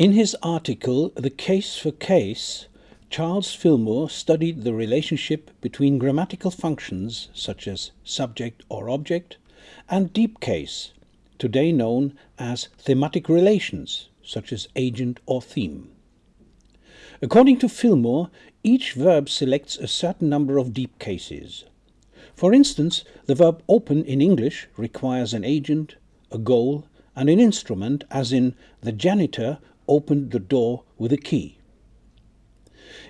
In his article, The Case for Case, Charles Fillmore studied the relationship between grammatical functions such as subject or object and deep case, today known as thematic relations such as agent or theme. According to Fillmore, each verb selects a certain number of deep cases. For instance, the verb open in English requires an agent, a goal, and an instrument, as in the janitor opened the door with a key.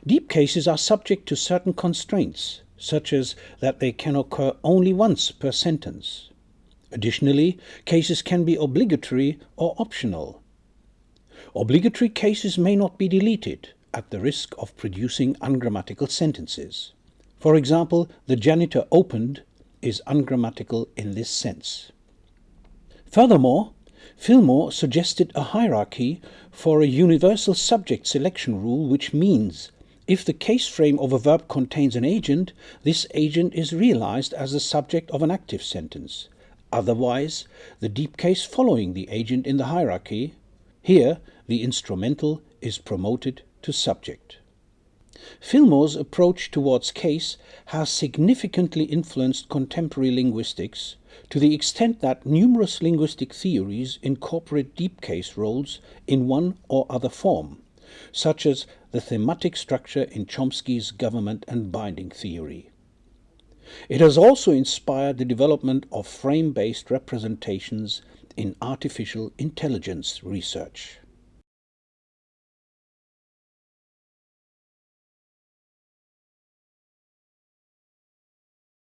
Deep cases are subject to certain constraints, such as that they can occur only once per sentence. Additionally, cases can be obligatory or optional. Obligatory cases may not be deleted at the risk of producing ungrammatical sentences. For example, the janitor opened is ungrammatical in this sense. Furthermore, Fillmore suggested a hierarchy for a universal subject selection rule which means if the case frame of a verb contains an agent, this agent is realized as the subject of an active sentence. Otherwise, the deep case following the agent in the hierarchy, here the instrumental is promoted to subject. Fillmore's approach towards case has significantly influenced contemporary linguistics to the extent that numerous linguistic theories incorporate deep case roles in one or other form, such as the thematic structure in Chomsky's government and binding theory. It has also inspired the development of frame based representations in artificial intelligence research.